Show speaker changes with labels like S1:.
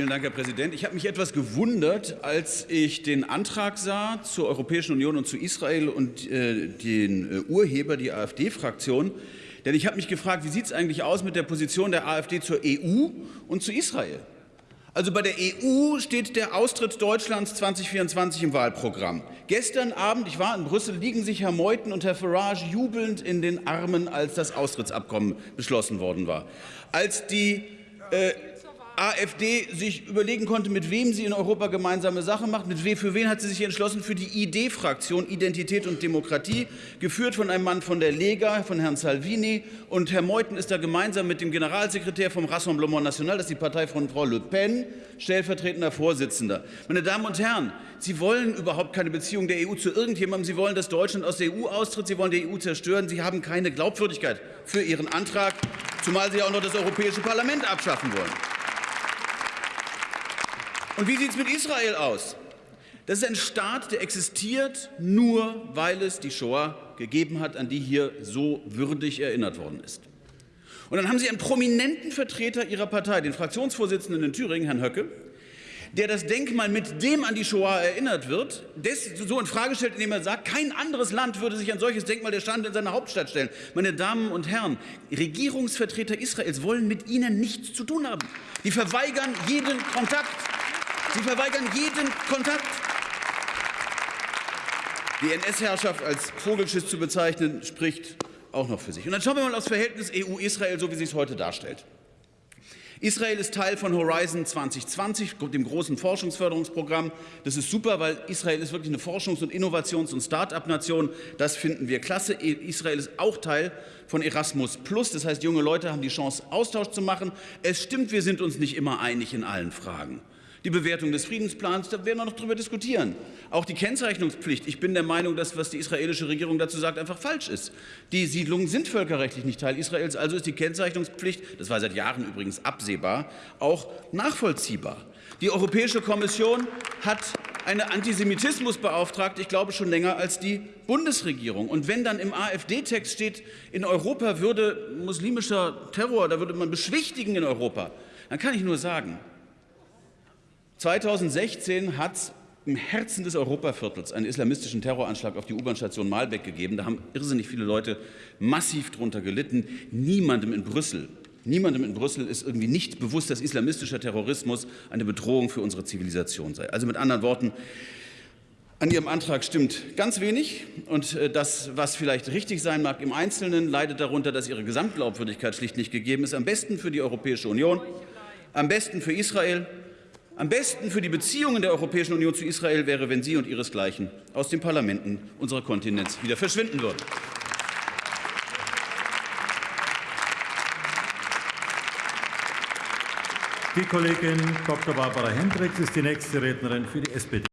S1: Vielen Dank, Herr Präsident. Ich habe mich etwas gewundert, als ich den Antrag sah zur Europäischen Union und zu Israel und äh, den äh, Urheber, die AfD-Fraktion. Denn ich habe mich gefragt, wie sieht es eigentlich aus mit der Position der AfD zur EU und zu Israel? Also bei der EU steht der Austritt Deutschlands 2024 im Wahlprogramm. Gestern Abend, ich war in Brüssel, liegen sich Herr Meuthen und Herr Farage jubelnd in den Armen, als das Austrittsabkommen beschlossen worden war. Als die äh, AfD sich überlegen konnte, mit wem sie in Europa gemeinsame Sache macht. Mit wem, für wen hat sie sich entschlossen? Für die ID-Fraktion Identität und Demokratie, geführt von einem Mann von der Lega, von Herrn Salvini. Und Herr Meuthen ist da gemeinsam mit dem Generalsekretär vom Rassemblement National, das ist die Partei von Frau Le Pen, stellvertretender Vorsitzender. Meine Damen und Herren, Sie wollen überhaupt keine Beziehung der EU zu irgendjemandem. Sie wollen, dass Deutschland aus der EU austritt. Sie wollen die EU zerstören. Sie haben keine Glaubwürdigkeit für Ihren Antrag, zumal Sie auch noch das Europäische Parlament abschaffen wollen. Und wie sieht es mit Israel aus? Das ist ein Staat, der existiert nur, weil es die Shoah gegeben hat, an die hier so würdig erinnert worden ist. Und dann haben Sie einen prominenten Vertreter Ihrer Partei, den Fraktionsvorsitzenden in Thüringen, Herrn Höcke, der das Denkmal, mit dem an die Shoah erinnert wird, so in Frage stellt, indem er sagt, kein anderes Land würde sich ein solches Denkmal der Stand in seiner Hauptstadt stellen. Meine Damen und Herren, Regierungsvertreter Israels wollen mit Ihnen nichts zu tun haben. Die verweigern jeden Kontakt. Sie verweigern jeden Kontakt. Die NS-Herrschaft als Vogelschiss zu bezeichnen, spricht auch noch für sich. Und dann schauen wir mal aufs Verhältnis EU-Israel, so wie sich es heute darstellt. Israel ist Teil von Horizon 2020, dem großen Forschungsförderungsprogramm. Das ist super, weil Israel ist wirklich eine Forschungs- und Innovations- und Start-up-Nation. Das finden wir klasse. Israel ist auch Teil von Erasmus Das heißt, junge Leute haben die Chance, Austausch zu machen. Es stimmt, wir sind uns nicht immer einig in allen Fragen. Die Bewertung des Friedensplans, da werden wir noch darüber diskutieren. Auch die Kennzeichnungspflicht. Ich bin der Meinung, dass was die israelische Regierung dazu sagt, einfach falsch ist. Die Siedlungen sind völkerrechtlich nicht Teil Israels, also ist die Kennzeichnungspflicht, das war seit Jahren übrigens absehbar, auch nachvollziehbar. Die Europäische Kommission hat eine Antisemitismusbeauftragte, ich glaube schon länger als die Bundesregierung. Und wenn dann im AfD-Text steht, in Europa würde muslimischer Terror, da würde man beschwichtigen in Europa, dann kann ich nur sagen, 2016 hat es im Herzen des Europaviertels einen islamistischen Terroranschlag auf die U-Bahn-Station Malbeck gegeben. Da haben irrsinnig viele Leute massiv darunter gelitten. Niemandem in Brüssel Niemandem in Brüssel ist irgendwie nicht bewusst, dass islamistischer Terrorismus eine Bedrohung für unsere Zivilisation sei. Also mit anderen Worten, an Ihrem Antrag stimmt ganz wenig. Und äh, das, was vielleicht richtig sein mag im Einzelnen, leidet darunter, dass Ihre Gesamtglaubwürdigkeit schlicht nicht gegeben ist. Am besten für die Europäische Union, am besten für Israel am besten für die Beziehungen der Europäischen Union zu Israel wäre, wenn Sie und Ihresgleichen aus den Parlamenten unserer Kontinents wieder verschwinden würden.
S2: Die Kollegin Dr. Barbara Hendricks ist die nächste Rednerin für die SPD.